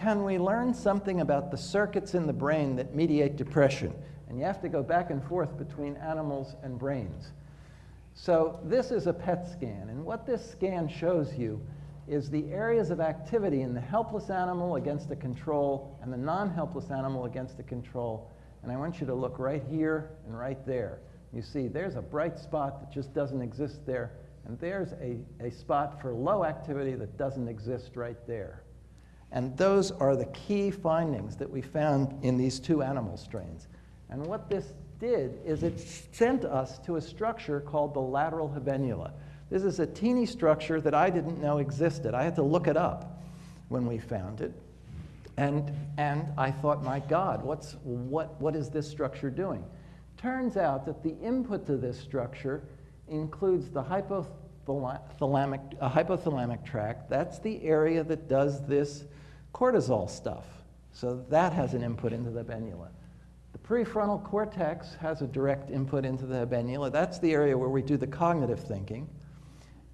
can we learn something about the circuits in the brain that mediate depression? And you have to go back and forth between animals and brains. So this is a PET scan, and what this scan shows you is the areas of activity in the helpless animal against a control and the non-helpless animal against a control. And I want you to look right here and right there. You see there's a bright spot that just doesn't exist there, and there's a, a spot for low activity that doesn't exist right there. And those are the key findings that we found in these two animal strains. And what this did is it sent us to a structure called the lateral habenula. This is a teeny structure that I didn't know existed. I had to look it up when we found it. And, and I thought, my God, what's, what, what is this structure doing? Turns out that the input to this structure includes the hypothalamic, uh, hypothalamic tract. That's the area that does this cortisol stuff. So that has an input into the habenula. The prefrontal cortex has a direct input into the habenula. That's the area where we do the cognitive thinking.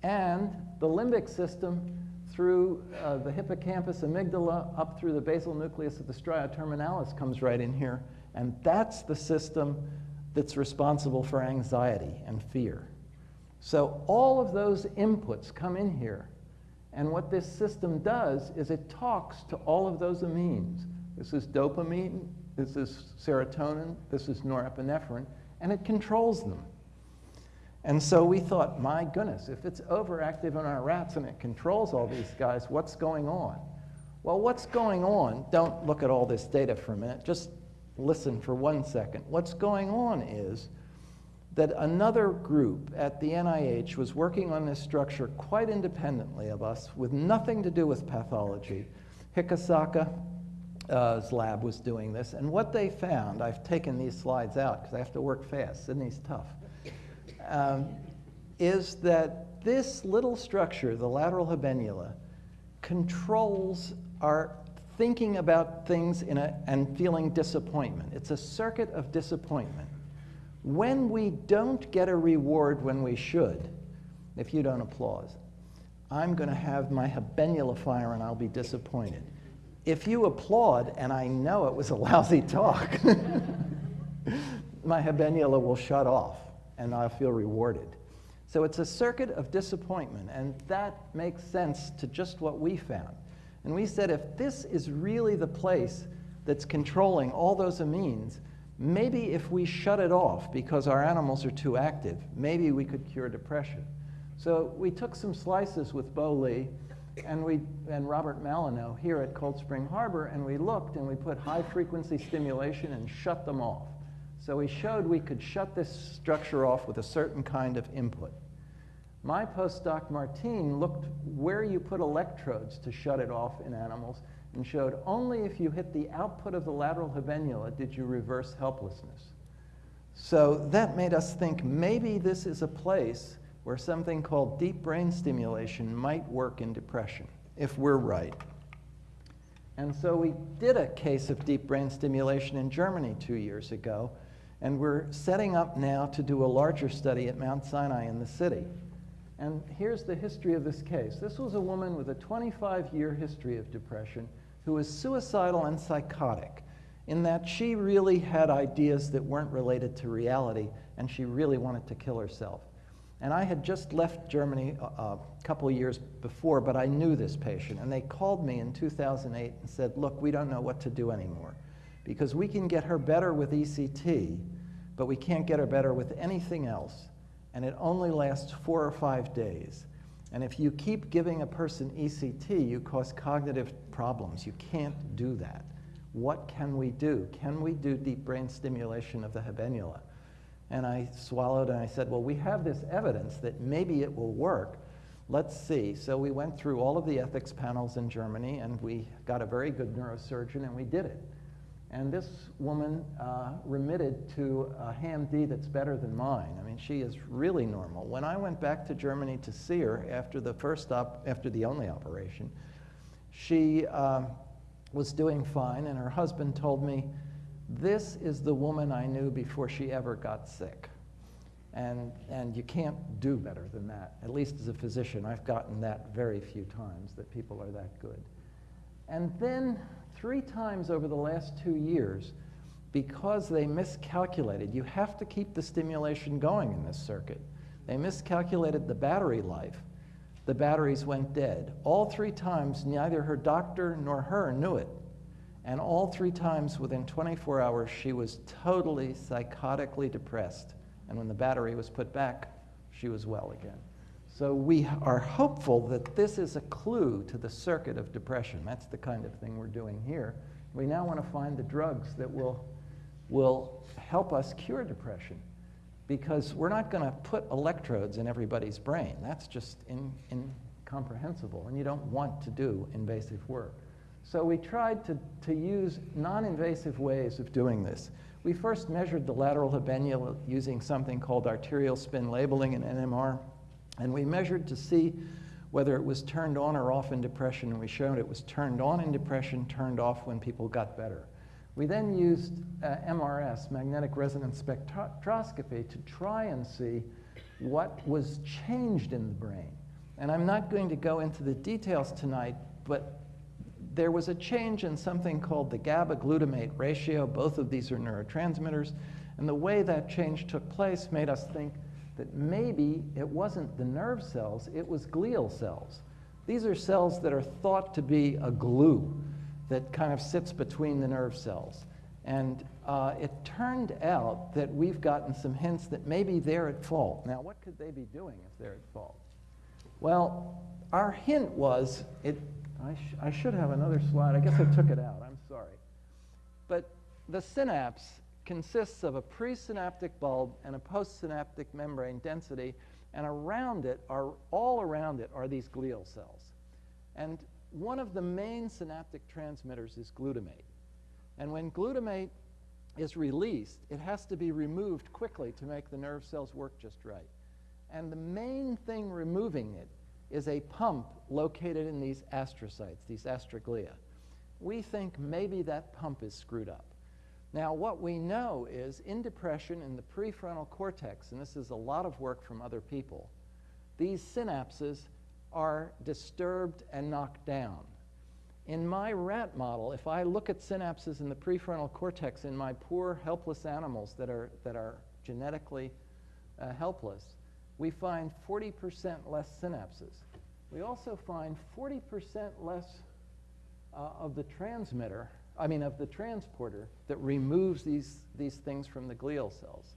And the limbic system through uh, the hippocampus amygdala up through the basal nucleus of the stria terminalis comes right in here. And that's the system that's responsible for anxiety and fear. So all of those inputs come in here. And what this system does is it talks to all of those amines. This is dopamine, this is serotonin, this is norepinephrine, and it controls them. And so we thought, my goodness, if it's overactive in our rats and it controls all these guys, what's going on? Well, what's going on, don't look at all this data for a minute, just listen for one second. What's going on is that another group at the NIH was working on this structure quite independently of us with nothing to do with pathology. Hikosaka uh, lab was doing this. And what they found, I've taken these slides out because I have to work fast. Sydney's tough. Um, is that this little structure, the lateral habenula, controls our thinking about things in a, and feeling disappointment. It's a circuit of disappointment. When we don't get a reward when we should, if you don't applaud, I'm going to have my habenula fire and I'll be disappointed if you applaud and I know it was a lousy talk, my habenula will shut off and I'll feel rewarded. So it's a circuit of disappointment, and that makes sense to just what we found. And we said if this is really the place that's controlling all those amines, maybe if we shut it off because our animals are too active, maybe we could cure depression. So we took some slices with Bo Li and, we, and Robert Malinow here at Cold Spring Harbor, and we looked and we put high frequency stimulation and shut them off. So we showed we could shut this structure off with a certain kind of input. My postdoc Martine looked where you put electrodes to shut it off in animals and showed only if you hit the output of the lateral habenula did you reverse helplessness. So that made us think maybe this is a place where something called deep brain stimulation might work in depression, if we're right. And so we did a case of deep brain stimulation in Germany two years ago, and we're setting up now to do a larger study at Mount Sinai in the city. And here's the history of this case. This was a woman with a 25-year history of depression who was suicidal and psychotic in that she really had ideas that weren't related to reality, and she really wanted to kill herself. And I had just left Germany a, a couple of years before, but I knew this patient. And they called me in 2008 and said, look, we don't know what to do anymore because we can get her better with ECT, but we can't get her better with anything else. And it only lasts four or five days. And if you keep giving a person ECT, you cause cognitive problems. You can't do that. What can we do? Can we do deep brain stimulation of the habenula? And I swallowed and I said, well, we have this evidence that maybe it will work. Let's see. So we went through all of the ethics panels in Germany and we got a very good neurosurgeon and we did it. And this woman uh, remitted to a HAM-D that's better than mine. I mean, she is really normal. When I went back to Germany to see her after the first op after the only operation, she uh, was doing fine, and her husband told me, this is the woman I knew before she ever got sick. And, and you can't do better than that. At least as a physician, I've gotten that very few times, that people are that good. And then three times over the last two years because they miscalculated. You have to keep the stimulation going in this circuit. They miscalculated the battery life. The batteries went dead. All three times, neither her doctor nor her knew it. And all three times within 24 hours, she was totally psychotically depressed. And when the battery was put back, she was well again. So we are hopeful that this is a clue to the circuit of depression. That's the kind of thing we're doing here. We now want to find the drugs that will, will help us cure depression because we're not going to put electrodes in everybody's brain. That's just in, incomprehensible, and you don't want to do invasive work. So we tried to, to use non-invasive ways of doing this. We first measured the lateral habenula using something called arterial spin labeling in NMR, and we measured to see whether it was turned on or off in depression, and we showed it was turned on in depression, turned off when people got better. We then used uh, MRS, magnetic resonance spectroscopy, to try and see what was changed in the brain. And I'm not going to go into the details tonight, but there was a change in something called the GABA glutamate ratio. Both of these are neurotransmitters. And the way that change took place made us think that maybe it wasn't the nerve cells, it was glial cells. These are cells that are thought to be a glue that kind of sits between the nerve cells. And uh, it turned out that we've gotten some hints that maybe they're at fault. Now, what could they be doing if they're at fault? Well, our hint was, it, I, sh I should have another slide. I guess I took it out. I'm sorry. But the synapse consists of a presynaptic bulb and a postsynaptic membrane density, and around it are, all around it are these glial cells. And one of the main synaptic transmitters is glutamate. And when glutamate is released, it has to be removed quickly to make the nerve cells work just right. And the main thing removing it is a pump located in these astrocytes, these astroglia. We think maybe that pump is screwed up. Now, what we know is in depression in the prefrontal cortex, and this is a lot of work from other people, these synapses are disturbed and knocked down. In my rat model, if I look at synapses in the prefrontal cortex in my poor, helpless animals that are, that are genetically uh, helpless, we find 40% less synapses. We also find 40% less uh, of the transmitter, I mean, of the transporter that removes these, these things from the glial cells.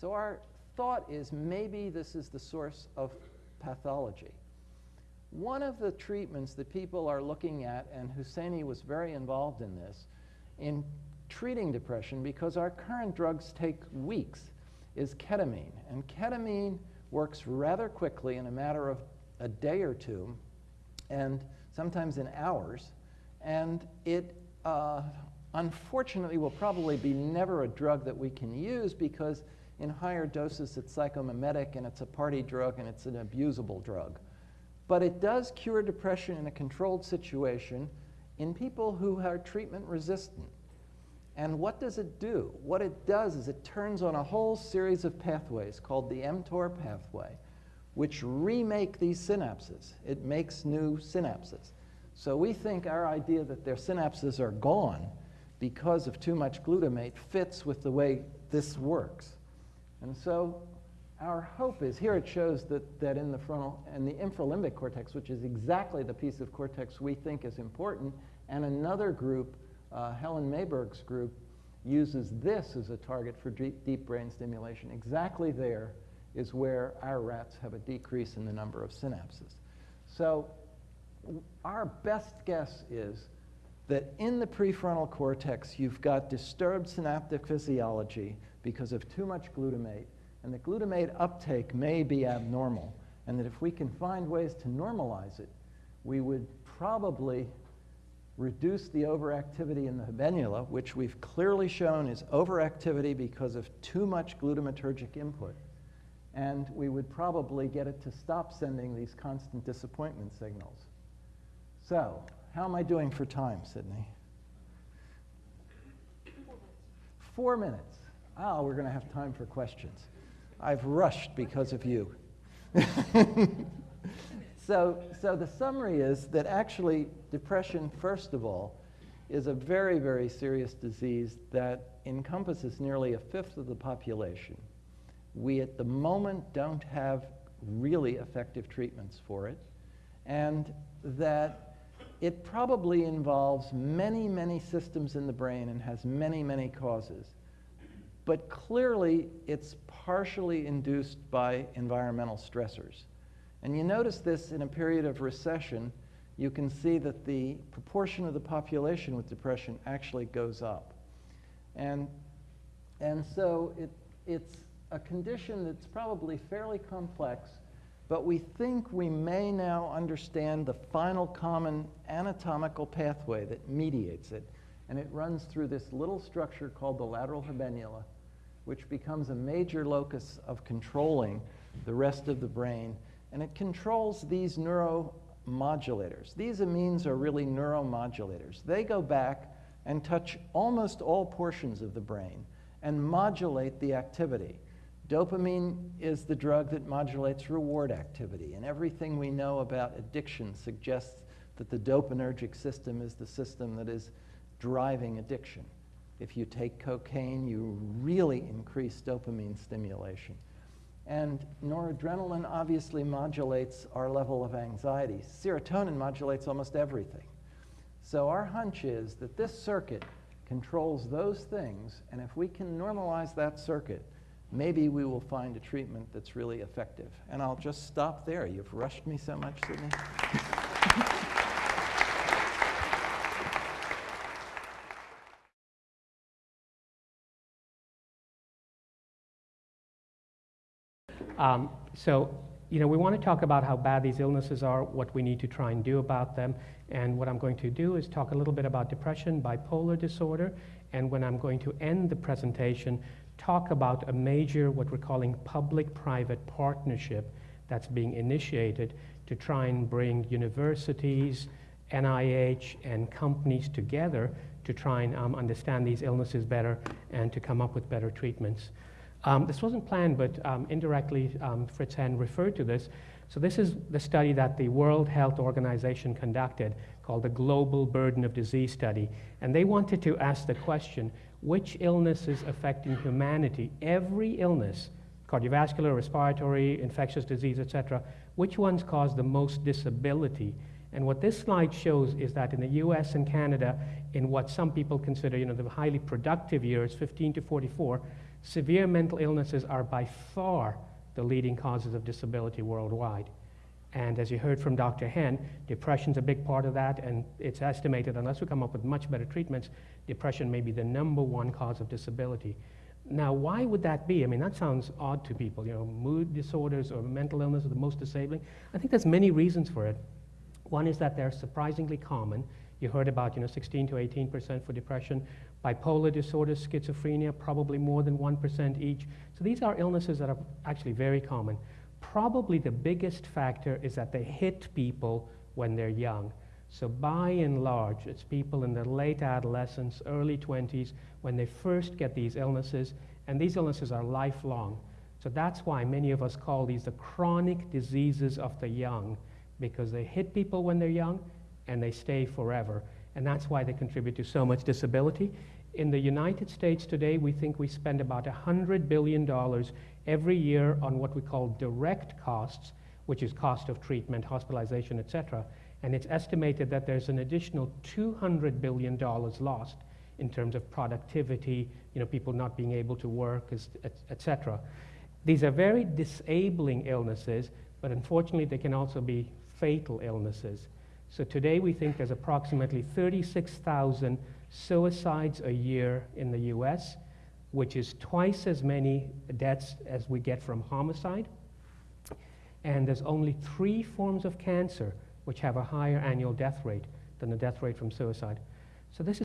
So our thought is maybe this is the source of pathology. One of the treatments that people are looking at, and Husseini was very involved in this, in treating depression, because our current drugs take weeks, is ketamine. And ketamine works rather quickly in a matter of a day or two, and sometimes in hours. And it, uh, unfortunately, will probably be never a drug that we can use because in higher doses it's psychomimetic and it's a party drug and it's an abusable drug. But it does cure depression in a controlled situation in people who are treatment resistant. And what does it do? What it does is it turns on a whole series of pathways called the mTOR pathway, which remake these synapses. It makes new synapses. So we think our idea that their synapses are gone because of too much glutamate fits with the way this works. And so our hope is, here it shows that, that in the frontal and the infralimbic cortex, which is exactly the piece of cortex we think is important, and another group, uh, Helen Mayberg's group, uses this as a target for deep, deep brain stimulation. Exactly there is where our rats have a decrease in the number of synapses. So our best guess is that in the prefrontal cortex, you've got disturbed synaptic physiology because of too much glutamate and the glutamate uptake may be abnormal, and that if we can find ways to normalize it, we would probably reduce the overactivity in the habenula, which we've clearly shown is overactivity because of too much glutamatergic input. And we would probably get it to stop sending these constant disappointment signals. So, how am I doing for time, Sydney? Four minutes. Oh, we're going to have time for questions. I've rushed because of you. so, so the summary is that actually depression, first of all, is a very, very serious disease that encompasses nearly a fifth of the population. We at the moment don't have really effective treatments for it, and that it probably involves many, many systems in the brain and has many, many causes. But clearly, it's partially induced by environmental stressors. And you notice this in a period of recession, you can see that the proportion of the population with depression actually goes up. And, and so it, it's a condition that's probably fairly complex, but we think we may now understand the final common anatomical pathway that mediates it. And it runs through this little structure called the lateral habenula, which becomes a major locus of controlling the rest of the brain. And it controls these neuromodulators. These amines are really neuromodulators. They go back and touch almost all portions of the brain and modulate the activity. Dopamine is the drug that modulates reward activity, and everything we know about addiction suggests that the dopaminergic system is the system that is driving addiction. If you take cocaine, you really increase dopamine stimulation. And noradrenaline obviously modulates our level of anxiety. Serotonin modulates almost everything. So our hunch is that this circuit controls those things, and if we can normalize that circuit, maybe we will find a treatment that's really effective. And I'll just stop there. You've rushed me so much, Sydney. Um, so, you know, we want to talk about how bad these illnesses are, what we need to try and do about them. And what I'm going to do is talk a little bit about depression, bipolar disorder, and when I'm going to end the presentation, talk about a major, what we're calling public-private partnership that's being initiated to try and bring universities, NIH, and companies together to try and um, understand these illnesses better and to come up with better treatments. Um, this wasn't planned, but um, indirectly, um, Fritz Henn referred to this. So this is the study that the World Health Organization conducted called the Global Burden of Disease Study. And they wanted to ask the question, which illnesses affecting humanity, every illness, cardiovascular, respiratory, infectious disease, etc., which ones cause the most disability? And what this slide shows is that in the US and Canada, in what some people consider you know, the highly productive years, 15 to 44, severe mental illnesses are by far the leading causes of disability worldwide. And as you heard from Dr. Henn, depression's a big part of that, and it's estimated, unless we come up with much better treatments, depression may be the number one cause of disability. Now, why would that be? I mean, that sounds odd to people. You know, mood disorders or mental illness are the most disabling. I think there's many reasons for it. One is that they're surprisingly common. You heard about, you know, 16 to 18 percent for depression. Bipolar disorder, schizophrenia, probably more than 1% each. So these are illnesses that are actually very common. Probably the biggest factor is that they hit people when they're young. So by and large, it's people in their late adolescence, early 20s, when they first get these illnesses, and these illnesses are lifelong. So that's why many of us call these the chronic diseases of the young, because they hit people when they're young and they stay forever and that's why they contribute to so much disability. In the United States today, we think we spend about $100 billion every year on what we call direct costs, which is cost of treatment, hospitalization, et And it's estimated that there's an additional $200 billion lost in terms of productivity, you know, people not being able to work, et These are very disabling illnesses, but unfortunately, they can also be fatal illnesses. So today we think there's approximately 36,000 suicides a year in the US, which is twice as many deaths as we get from homicide. And there's only three forms of cancer which have a higher annual death rate than the death rate from suicide. So this is